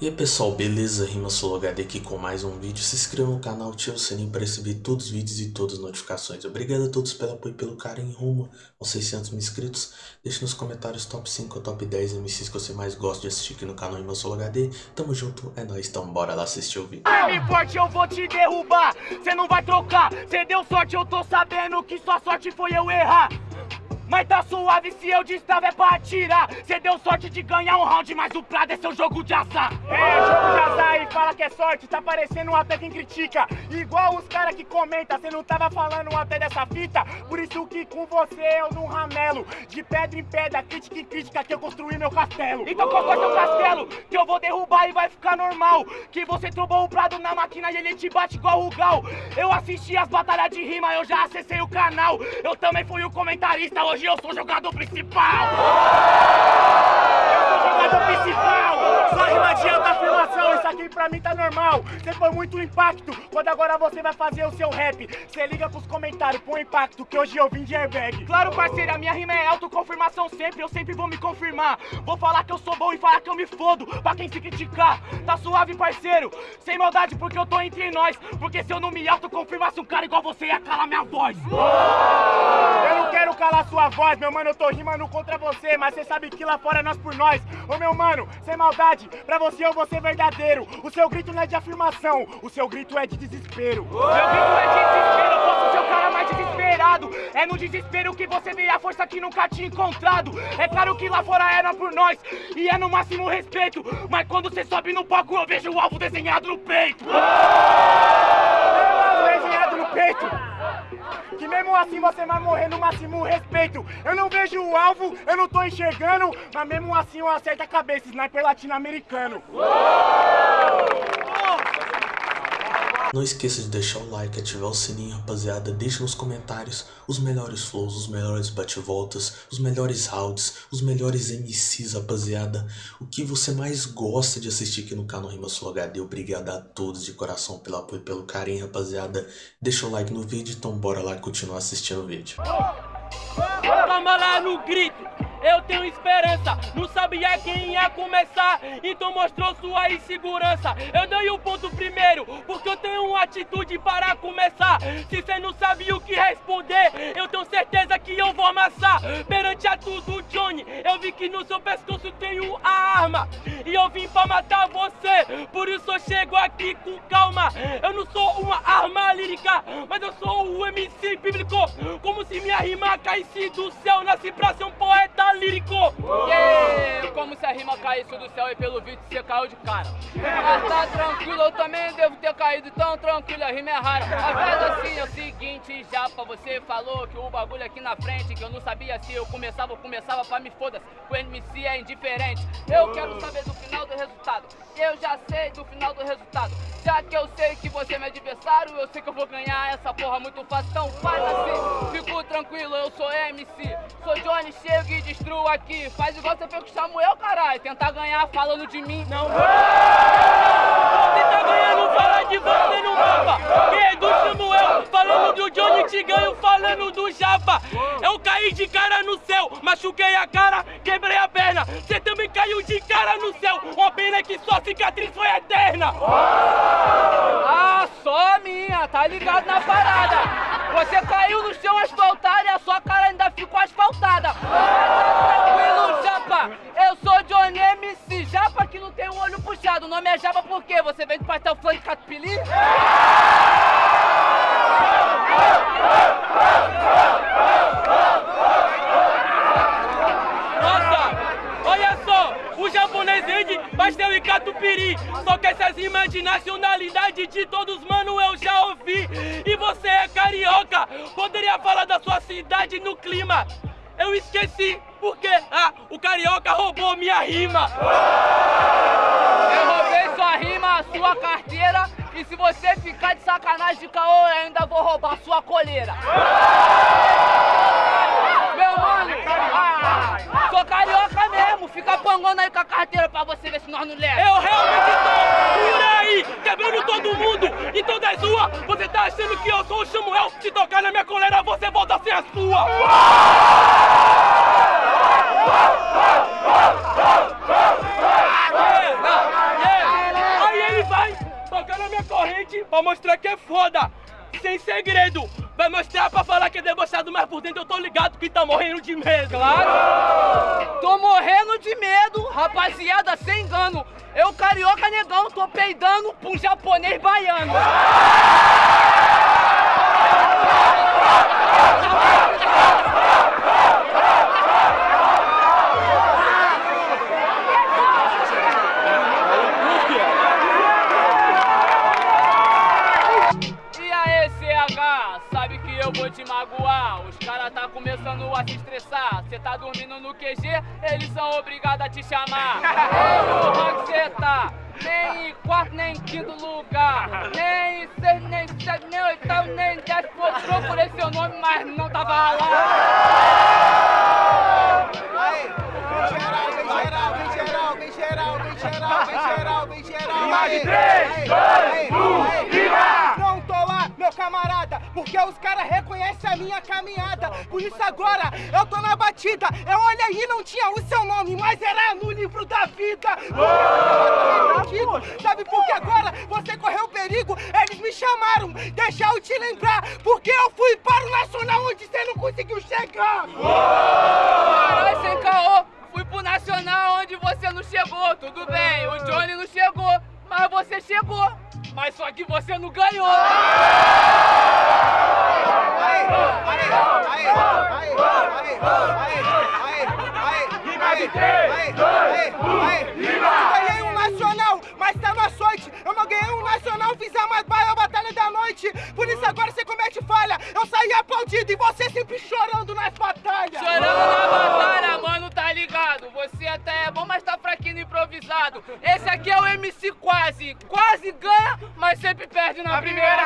E aí pessoal, beleza? Rima HD aqui com mais um vídeo. Se inscreva no canal, ative o sininho para receber todos os vídeos e todas as notificações. Obrigado a todos pelo apoio e pelo carinho rumo aos 600 mil inscritos. Deixe nos comentários top 5 ou top 10 MCs que você mais gosta de assistir aqui no canal Rima HD. Tamo junto, é nóis, então bora lá assistir o vídeo. Firme forte, eu vou te derrubar, cê não vai trocar. Cê deu sorte, eu tô sabendo que sua sorte foi eu errar. Mas tá suave se eu destrava é pra atirar. Cê deu sorte de ganhar um round, mas o Prado é seu jogo de azar. É, jogo de azar e fala que é sorte. Tá parecendo até quem critica. Igual os caras que comenta Cê não tava falando até dessa fita. Por isso que com você eu não ramelo. De pedra em pedra, crítica em crítica Que eu construí meu castelo. Então constrói seu castelo? Que eu vou derrubar e vai ficar normal. Que você trombou o Prado na máquina e ele te bate igual o Gal. Eu assisti as batalhas de rima, eu já acessei o canal. Eu também fui o comentarista, hoje hoje eu sou jogador principal! Eu sou jogador principal! Só rima alta afirmação, isso aqui pra mim tá normal. Você foi muito impacto, quando agora você vai fazer o seu rap. Você liga pros comentários, põe impacto, que hoje eu vim de airbag. Claro, parceiro, a minha rima é autoconfirmação sempre, eu sempre vou me confirmar. Vou falar que eu sou bom e falar que eu me fodo, pra quem se criticar. Tá suave, parceiro, sem maldade, porque eu tô entre nós. Porque se eu não me autoconfirmasse, um cara igual você ia calar minha voz. Não quero calar sua voz, meu mano, eu tô rimando contra você, mas você sabe que lá fora é nós por nós. Ô meu mano, sem maldade, pra você eu vou ser verdadeiro. O seu grito não é de afirmação, o seu grito é de desespero. Meu grito é de desespero, eu posso ser o cara mais desesperado. É no desespero que você vê a força que nunca tinha encontrado. É claro que lá fora era por nós, e é no máximo respeito. Mas quando você sobe no palco, eu vejo o alvo desenhado no peito. O alvo desenhado no peito. Que mesmo assim você vai morrer no máximo respeito. Eu não vejo o alvo, eu não tô enxergando, mas mesmo assim eu acerto a cabeça, sniper latino-americano. Não esqueça de deixar o like, ativar o sininho, rapaziada. Deixe nos comentários os melhores flows, os melhores bate-voltas, os melhores rounds, os melhores MCs, rapaziada. O que você mais gosta de assistir aqui no canal Rima Sul HD. Obrigado a todos de coração pelo apoio e pelo carinho, rapaziada. Deixa o like no vídeo, então bora lá continuar assistindo o vídeo. Toma lá no grito! Eu tenho esperança. Não sabia quem ia começar, então mostrou sua insegurança. Eu dei o ponto primeiro, porque eu tenho uma atitude para começar. Se cê não sabe o que responder, eu tenho certeza que eu vou amassar. Perante a tudo, Johnny, eu vi que no seu pescoço tenho a arma E eu vim pra matar você, por isso eu chego aqui com calma. Eu não sou uma arma lírica, mas eu sou o MC bíblico. Como se minha rima caísse do céu, nasci pra ser um poeta lírico! Yeah, como se a rima caísse do céu e pelo vídeo você caiu de cara. Mas tá tranquilo, eu também devo ter caído tão tranquilo, a rima é rara. A assim é o seguinte, já pra você falou que o bagulho aqui na frente, que eu não sabia se eu começava ou começava pra me foda-se. O MC é indiferente. Eu quero saber do final do resultado. Eu já sei do final do resultado. Já que eu sei que você é meu adversário, eu sei que eu vou ganhar essa porra muito fácil. Então faz assim, fico tranquilo, eu sou MC. Sou Johnny, chego e destruo aqui. Faz igual você fez com o Samuel, caralho. Tentar ganhar falando de mim. Não, Tentar ganhar não falar de você no mapa. do Samuel, falando do Johnny, te ganho falando do Japa. Eu caí de cara no céu, machuquei a cara, quebrei a perna. Você também caiu de cara no céu. Uma pena que sua cicatriz foi eterna. Ah, só minha, tá ligado na parada. Você caiu no chão asfaltado e a sua cara ainda ficou asfaltada. O nome é Japa por quê? Você vem do pastel flan de catupiry? pastel e catupiry. Só que essas rimas de nacionalidade de todos, mano, eu já ouvi. E você é carioca, poderia falar da sua cidade no clima? Eu esqueci, porque ah, o carioca roubou minha Eu rima, sua carteira E se você ficar de sacanagem de caô, eu ainda vou roubar sua coleira Meu mano, ah, sou carioca mesmo, fica pangando aí com a carteira pra você ver se nós não leva. Eu realmente tô por aí, quebrando todo mundo e todas as ruas. Você tá achando que eu sou o Samuel? Se tocar na minha coleira, você volta a ser a sua. Concorrente pra mostrar que é foda. Sem segredo, vai mostrar pra falar que é debochado, mas por dentro eu tô ligado que tá morrendo de medo. Claro! Tô morrendo de medo, rapaziada, sem engano. Eu, carioca negão, tô peidando pro japonês baiano. Chamar. Porra que cê tá? Nem em quarto, nem em quinto lugar. Nem em seis, nem em sete, nem oitavo, nem em décimo. Procurei seu nome, mas não tava lá. Vem geral, vem geral, vem geral, vem geral, vem geral, vem geral, vem geral. Três, dois, um, porque os caras reconhecem a minha caminhada. Por isso agora eu tô na batida. Eu olhei e não tinha o seu nome, mas era no livro da vida. Sabe por que agora você correu perigo? Eles me chamaram, deixa eu te lembrar, porque eu fui para o Nacional onde você não conseguiu chegar. Caralho, sem caô. Fui pro Nacional onde você não chegou. Tudo bem, o Johnny não chegou, mas você chegou. Mas só que você não ganhou. Aí, aí, aí, aí, aí, aí, aí, aí, Rima de três, aí, dois, aí, um, aí. rima! Eu ganhei um nacional, mas tá no açoite. Eu não ganhei um nacional, fiz a mais baia batalha da noite. Por isso agora você comete falha. Eu saí aplaudido e você sempre chorando nas batalhas. Chorando na batalha, mano, tá ligado? Você até é bom, mas tá fraquinho no improvisado. Esse aqui é o MC Quase. Quase ganha, mas sempre perde na primeira.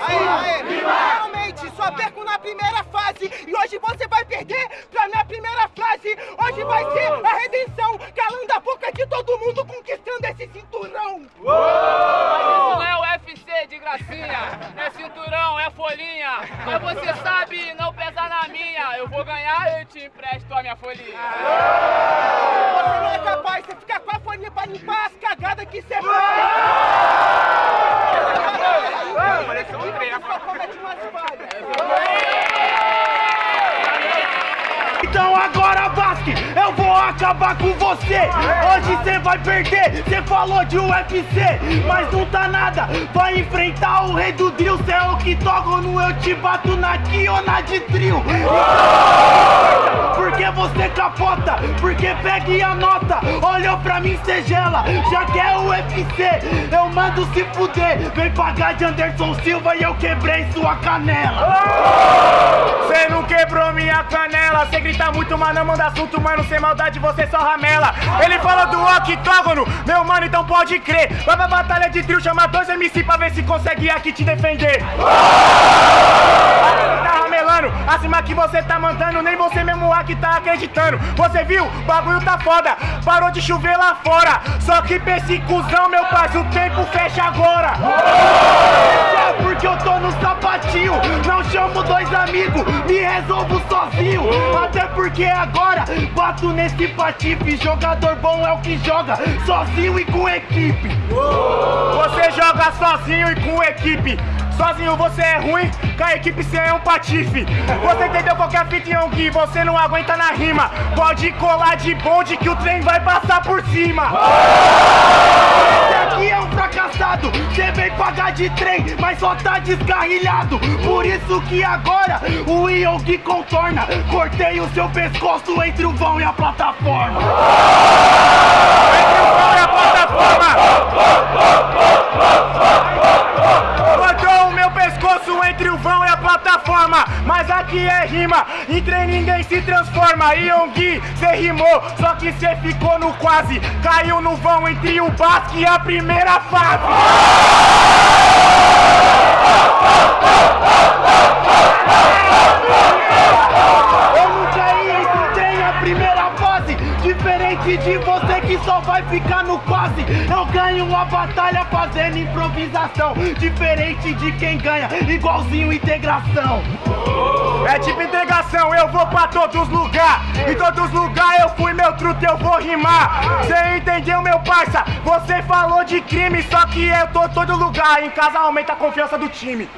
Aí, aí, realmente, só perco na primeira fase. E hoje você vai perder pra minha primeira frase. Hoje vai ser a redenção, calando a boca de todo mundo, conquistando Então agora, Basque, eu vou acabar com você. Hoje você vai perder. Você falou de UFC, mas não tá nada. Vai enfrentar o rei do drill. Cê é o octógono, eu te bato na ki ou na de trio. Capota, porque pega e anota. Olhou pra mim, cê gela. Já quer o UFC, eu mando se fuder. Vem pagar de Anderson Silva e eu quebrei sua canela. Cê não quebrou minha canela, cê grita muito, mas não manda assunto, mano, sem maldade você só ramela. Ele falou do octógono, meu mano, então pode crer. Vai pra batalha de trio, chama dois MC pra ver se consegue aqui te defender. Ramelando, acima que você tá mandando, nem você mesmo aqui tá acreditando. Você viu? Bagulho tá foda, parou de chover lá fora. Só que cuzão, meu parceiro, o tempo fecha agora. É porque eu tô no sapatinho Não chamo dois amigos, me resolvo sozinho Até porque agora bato nesse patife Jogador bom é o que joga sozinho e com equipe Você joga sozinho e com equipe. Sozinho você é ruim, com a equipe você é um patife. Você entendeu qual que é a fita, Yongui? Você não aguenta na rima. Pode colar de bonde que o trem vai passar por cima. Esse aqui é um fracassado Cê vem pagar de trem, mas só tá descarrilhado Por isso que agora o Yogi contorna Cortei o seu pescoço entre o vão e a plataforma Olha a plataforma. Transforma. Yongui, cê rimou, só que cê ficou no quase. Caiu no vão entre o Basque e a primeira fase. Eu o trem a primeira fase Diferente de você que só vai ficar no quase Eu ganho a batalha fazendo improvisação Diferente de quem ganha, igualzinho integração É tipo entregação, eu vou pra todos os lugares. Em todos os lugares eu fui, meu truto, eu vou rimar. Cê entendeu, meu parça? Você falou de crime, só que eu tô todo lugar. Em casa aumenta a confiança do time.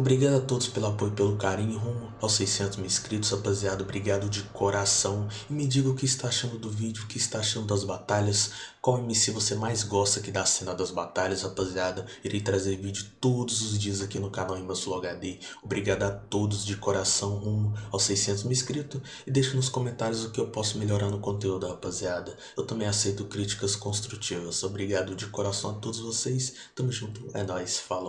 Obrigado a todos pelo apoio e pelo carinho rumo aos 600 mil inscritos, rapaziada. Obrigado de coração. E me diga o que está achando do vídeo, o que está achando das batalhas. Qual MC você mais gosta aqui da cena das batalhas, rapaziada. Irei trazer vídeo todos os dias aqui no canal Imbassul HD. Obrigado a todos de coração rumo aos 600 mil inscritos. E deixe nos comentários o que eu posso melhorar no conteúdo, rapaziada. Eu também aceito críticas construtivas. Obrigado de coração a todos vocês. Tamo junto. É nóis. Falou.